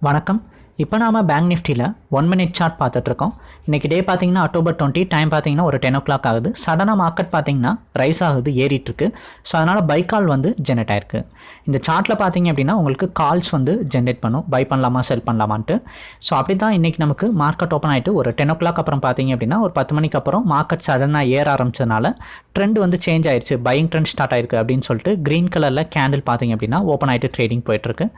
வணக்கம். இப்போ நாம பேங்க் நிஃப்டியில் ஒன் மினிட் சார்ட் பார்த்துட்ருக்கோம். இன்றைக்கி டே பார்த்தீங்கன்னா அக்டோபர் டுவெண்ட்டி டைம் பார்த்தீங்கன்னா ஒரு டென் ஓ கிளாக் ஆகுது சடனாக மார்க்கெட் பார்த்தீங்கன்னா ரைஸ் ஆகுது ஏறிட்டு இருக்கு ஸோ அதனால் பை கால் வந்து ஜென்ரேட் ஆயிருக்கு. இந்த சார்ட்டில் பார்த்தீங்க அப்படின்னா உங்களுக்கு கால்ஸ் வந்து ஜென்ரேட் பண்ணும். பை பண்ணலாமா செல் பண்ணலாமான்ட்டு. ஸோ அப்படி தான் இன்றைக்கி நமக்கு மார்க்கெட் ஓப்பன் ஆகிட்டு ஒரு டென் ஓ கிளாக் அப்புறம் பார்த்தீங்க அப்படின்னா ஒரு பத்து மணிக்கு அப்புறம் மார்க்கெட் சடனாக ஏற ஆரம்பிச்சதுனால ட்ரெண்ட் வந்து சேஞ்ச் ஆயிடுச்சு பையிங் ட்ரெண்ட் ஸ்டார்ட் ஆயிருக்கு அப்படின்னு சொல்லிட்டு க்ரீன் கலரில் கேண்டில் பார்த்தீங்க அப்படின்னா ஓப்பன் ஆகிட்டு ட்ரேடிங் போயிட்டுருக்கு.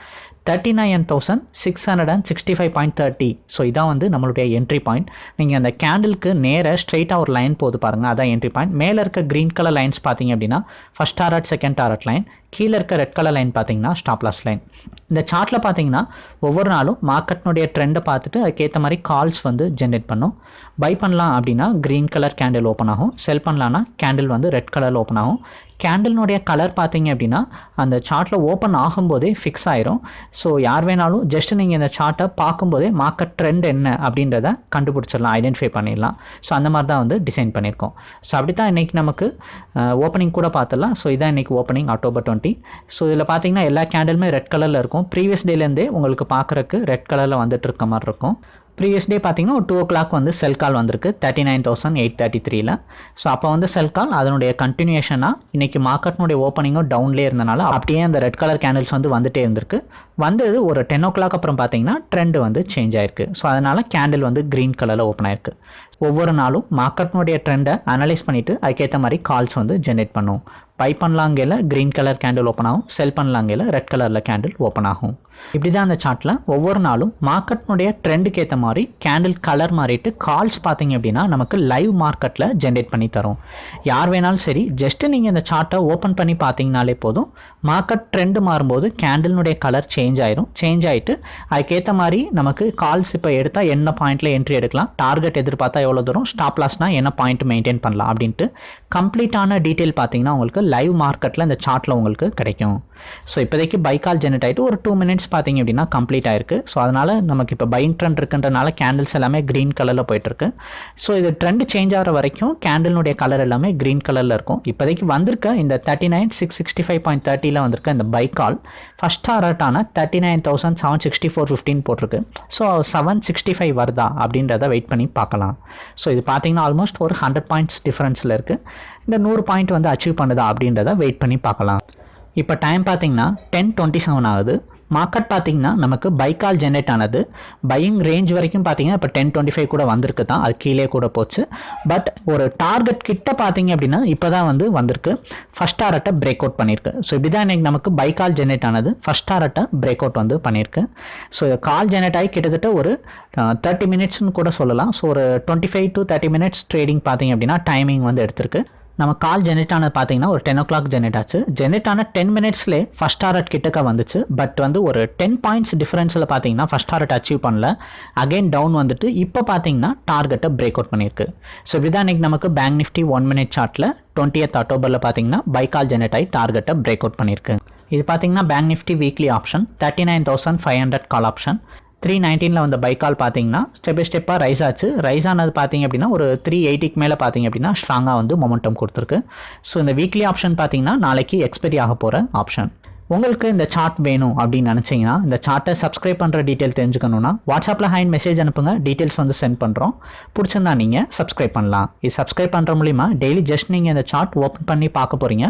Thirty nine thousand six hundred and sixty five point thirty so இதான் வந்து நம்மளுடைய என்ட்ரி பாயிண்ட் நீங்கள் அந்த கேண்டிலுக்கு நேராக ஸ்ட்ரைட்டாக ஒரு லைன் போகுது பாருங்கள் அதான் என்ட்ரி பாயிண்ட் மேலே இருக்க க்ரீன் கலர் லைன்ஸ் பார்த்தீங்க அப்படின்னா first target second target line கீழே இருக்க ரெட் கலர் லைன் பார்த்தீங்கன்னா ஸ்டாப் லாஸ் லைன் இந்த சார்ட்டில் பார்த்தீங்கன்னா ஒவ்வொரு நாளும் மார்க்கெட்னுடைய ட்ரெண்டை பார்த்துட்டு அதுக்கேற்ற மாதிரி கால்ஸ் வந்து ஜென்ரேட் பண்ணும். பை பண்ணலாம் அப்படின்னா க்ரீன் கலர் கேண்டில் ஓப்பன் ஆகும். செல் பண்ணலான்னா கேண்டில் வந்து ரெட் கலரில் ஓப்பன் ஆகும். கேண்டில்னுடைய கலர் பார்த்தீங்க அப்படின்னா அந்த சார்ட்டில் ஓப்பன் ஆகும்போதே ஃபிக்ஸ் ஆயிரும். ஸோ யார் வேணாலும் ஜஸ்ட் நீங்கள் இந்த சார்ட்டை பார்க்கும்போதே மார்க்கெட் ட்ரெண்ட் என்ன அப்படின்றத கண்டுபிடிச்சிடலாம் ஐடென்டிஃபை பண்ணிடலாம். ஸோ அந்த மாதிரி தான் வந்து டிசைன் பண்ணியிருக்கோம். ஸோ அப்படி தான் இன்றைக்கி நமக்கு ஓப்பனிங் கூட பார்த்துடலாம். ஸோ இதான் இன்றைக்கி ஓப்பனிங் அக்டோபர் டுவெண்ட்டி ஸோ இதில் பார்த்தீங்கன்னா எல்லா கேண்டிலுமே ரெட் கலரில் இருக்கும். ப்ரீவியஸ் டேலேருந்தே உங்களுக்கு பார்க்குறக்கு ரெட் கலரில் வந்துட்டு இருக்க மாதிரி இருக்கும். ப்ரீவியஸ் டே பார்த்தீங்கன்னா ஒரு டூ ஓ கிளாக் வந்து செல் கால் வந்திருக்கு. Thirty nine thousand eight thirty த்ரீல ஸோ அப்போ வந்து செல் கால் அதனுடைய கண்டினியூஷனாக இன்றைக்கி மார்க்கெட்னுடைய ஓப்பனிங்கும் டவுன்லேயே இருந்தனால அப்படியே அந்த ரெட் கலர் கேண்டில்ஸ் வந்து வந்துட்டே இருந்திருக்கு. வந்தது ஒரு டென் ஓ கிளாக் அப்புறம் பார்த்தீங்கன்னா ட்ரெண்ட் வந்து சேஞ்ச் ஆயிருக்கு. ஸோ அதனால் கேண்டில் வந்து க்ரீன் கலரில் ஓப்பன் ஆயிருக்கு. ஒவ்வொரு நாளும் மார்க்கெட்னுடைய ட்ரெண்டை அனலைஸ் பண்ணிவிட்டு அதுக்கேற்ற மாதிரி கால்ஸ் வந்து ஜென்ரேட் பண்ணும் பை பண்ணலாங்கையில் க்ரீன் கலர் கேண்டில் ஓப்பன் ஆகும். செல் பண்ணலாங்கையில் ரெட் கலரில் கேண்டில் ஓப்பன் ஆகும். இப்படி தான் அந்த சார்ட்டில் ஒவ்வொரு நாளும் மார்க்கெட்னுடைய ட்ரெண்டுக்கு ஏற்ற மாதிரி கேண்டில் கலர் மாறிட்டு கால்ஸ் பார்த்தீங்க அப்படின்னா நமக்கு லைவ் மார்க்கெட்டில் ஜென்ரேட் பண்ணி தரும். யார் வேணாலும் சரி ஜஸ்ட்டு நீங்கள் இந்த சார்ட்டை ஓப்பன் பண்ணி பார்த்தீங்கனாலே போதும். மார்க்கெட் ட்ரெண்டு மாறும்போது கேண்டில்னுடைய கலர் சேஞ்ச் ஆயிரும். சேஞ்ச் ஆகிட்டு அதுக்கேற்ற மாதிரி நமக்கு கால்ஸ் இப்போ எடுத்தால் என்ன பாயிண்ட்டில் என்ட்ரி எடுக்கலாம்? டார்கெட் எதிர்பார்த்தா எவ்வளோ தூரம்? ஸ்டாப் லாஸ்னால் என்ன பாயிண்ட் மெயின்டைன் பண்ணலாம்? அப்படின்ட்டு கம்ப்ளீட்டான டீட்டெயில் பார்த்தீங்கன்னா உங்களுக்கு லைவ் மார்க்கெட்டில் இந்த சார்ட்டில் உங்களுக்கு கிடைக்கும். ஸோ இப்போதைக்கு பை கால் ஜெனரேட் ஆகிட்டு ஒரு டூ மினிட்ஸ் பார்த்தீங்க அப்படின்னா கம்ப்ளீட் ஆயிருக்கு. ஸோ அதனால் நமக்கு இப்போ பையிங் ட்ரெண்ட் இருக்குன்றனால கேண்டில்ஸ் எல்லாமே க்ரீன் கலரில் போயிட்டுருக்கு. ஸோ இது ட்ரெண்ட் சேஞ்ச் ஆகிற வரைக்கும் கேண்டிலுடைய கலர் எல்லாமே க்ரீன் கலரில் இருக்கும். இப்போதைக்கு வந்திருக்க இந்த thirty nine six sixty five point தேர்ட்டியில் வந்திருக்க இந்த buy call first டாரட்டான thirty nine thousand seven sixty four fifteen போட்டிருக்கு. ஸோ செவன் சிக்ஸ்டி ஃபைவ் வருதா அப்படின்றத வெயிட் பண்ணி பார்க்கலாம். ஸோ இது பார்த்தீங்கன்னா ஆல்மோஸ்ட் ஒரு ஹண்ட்ரட் பாயிண்ட்ஸ் டிஃப்ரென்ஸில் இருக்குது இந்த நூறு பாயிண்ட் வந்து அச்சீவ் பண்ணுதா அப்படின்றத வெயிட் பண்ணி பார்க்கலாம். இப்போ டைம் பார்த்தீங்கன்னா டென் டுவெண்ட்டி செவன் ஆகுது. மார்க்கெட் பார்த்தீங்கன்னா நமக்கு பைக்கால் ஜென்ரேட் ஆனது. பையிங் ரேஞ்ச் வரைக்கும் பார்த்தீங்கன்னா இப்போ டென் டுவெண்ட்டி ஃபைவ் கூட வந்திருக்கு தான். அது கீழே கூட போச்சு. பட் ஒரு டார்கெட் கிட்ட பார்த்தீங்க அப்படின்னா இப்போ தான் வந்து வந்திருக்கு. ஃபஸ்ட் டாரட்டை பிரேக் அவுட் பண்ணியிருக்கு. ஸோ இப்படி தான் இன்றைக்கி நமக்கு பைக்கால் ஜென்ரேட் ஆனது. ஃபஸ்ட் டாரட்டை பிரேக் அவுட் வந்து பண்ணியிருக்கு. ஸோ கால் ஜென்ரேட் ஆகி கிட்டத்தட்ட ஒரு தேர்ட்டி மினிட்ஸ்னு கூட சொல்லலாம். ஸோ ஒரு twenty five to thirty minutes trading பார்த்தீங்க அப்படின்னா டைமிங் வந்து எடுத்திருக்கு. நம்ம கால் ஜெனரேட் ஆனது பார்த்தீங்கன்னா ஒரு டென் ஓ கிளாக் ஜெனரேட் ஆச்சு. ஜெனரேட் ஆன டென் மினிட்ஸ்லேயே ஃபஸ்ட் டாரட் கிட்டக்க வந்துச்சு. பட் வந்து ஒரு டென் பாயிண்ட்ஸ் டிஃபரன்ஸில் பார்த்தீங்கன்னா ஃபஸ்ட் டாரட் அச்சீவ் பண்ணல. அகைன் டவுன் வந்துட்டு இப்போ பார்த்தீங்கன்னா டார்கெட்டை பிரேக் அவுட் பண்ணியிருக்கு. ஸோ இப்படிதான் இன்றைக்கி நமக்கு பேங்க் நிஃப்டி ஒன் மினிட் சார்ட்டில் டுவெண்ட்டியத் அக்டோபரில் பார்த்தீங்கன்னா பை கால் ஜெனரேட் ஆகி டார்கெட்டை பிரேக் அவுட் பண்ணியிருக்கு. இது பார்த்தீங்கன்னா Bank Nifty weekly option thirty nine thousand five hundred call option three நைன்டீனில் வந்த பைக்கால் பார்த்தீங்கன்னா ஸ்டெப் பை ஸ்டெப்பாக ரைஸ் ஆச்சு. ரைஸ் ஆனது பார்த்தீங்க அப்படின்னா ஒரு த்ரீ எயிட்டிக்கு மேலே பார்த்தீங்க அப்படின்னா ஸ்ட்ராங்காக வந்து மொமெண்டம் கொடுத்துருக்கு. ஸோ இந்த வீக்லி ஆப்ஷன் பார்த்தீங்கன்னா நாளைக்கு எக்ஸ்பெரி ஆக போகிற ஆப்ஷன் உங்களுக்கு இந்த சார்ட் வேணும் அப்படின்னு நினச்சிங்கன்னா இந்த சார்ட்டை சப்ஸ்கிரைப் பண்ணுற டீட்டெயில் தெரிஞ்சுக்கணுன்னா வாட்ஸ்அப்பில் ஹைன் மெசேஜ் அனுப்புங்க. டீட்டெயில்ஸ் வந்து சென்ட் பண்ணுறோம் பிடிச்சிருந்தா நீங்கள் சப்ஸ்கிரைப் பண்ணலாம். இது சப்ஸ்கிரைப் பண்ணுற மூலிமா டெய்லி ஜஸ்ட் நீங்கள் இந்த சார்ட் ஓப்பன் பண்ணி பார்க்க போகிறீங்க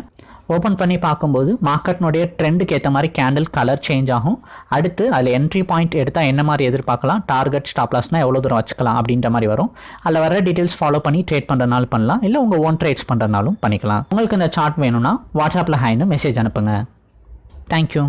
ஓப்பன் பண்ணி பார்க்கும்போது மார்க்கெட்னுடைய ட்ரெண்டுக்கு ஏற்ற மாதிரி கேண்டில் கலர் சேஞ்ச் ஆகும். அடுத்து அதில் என்ட்ரி பாயிண்ட் எடுத்தால் என்ன மாதிரி எதிர்பார்க்கலாம்? டார்கெட் ஸ்டாப்லாஸ்னால் எவ்வளோ தூரம் வச்சுக்கலாம் அப்படின்ற மாதிரி வரும். அதில் வர டீட்டெயில்ஸ் ஃபாலோ பண்ணி ட்ரேட் பண்ணுறனாலும் பண்ணலாம். இல்லை உங்கள் ஓன் ட்ரேட்ஸ் பண்ணுறனாலும் பண்ணிக்கலாம். உங்களுக்கு இந்த சார்ட் வேணும்னா வாட்ஸ்அப்பில் ஹைன்னு மெசேஜ் அனுப்புங்க. தேங்க்யூ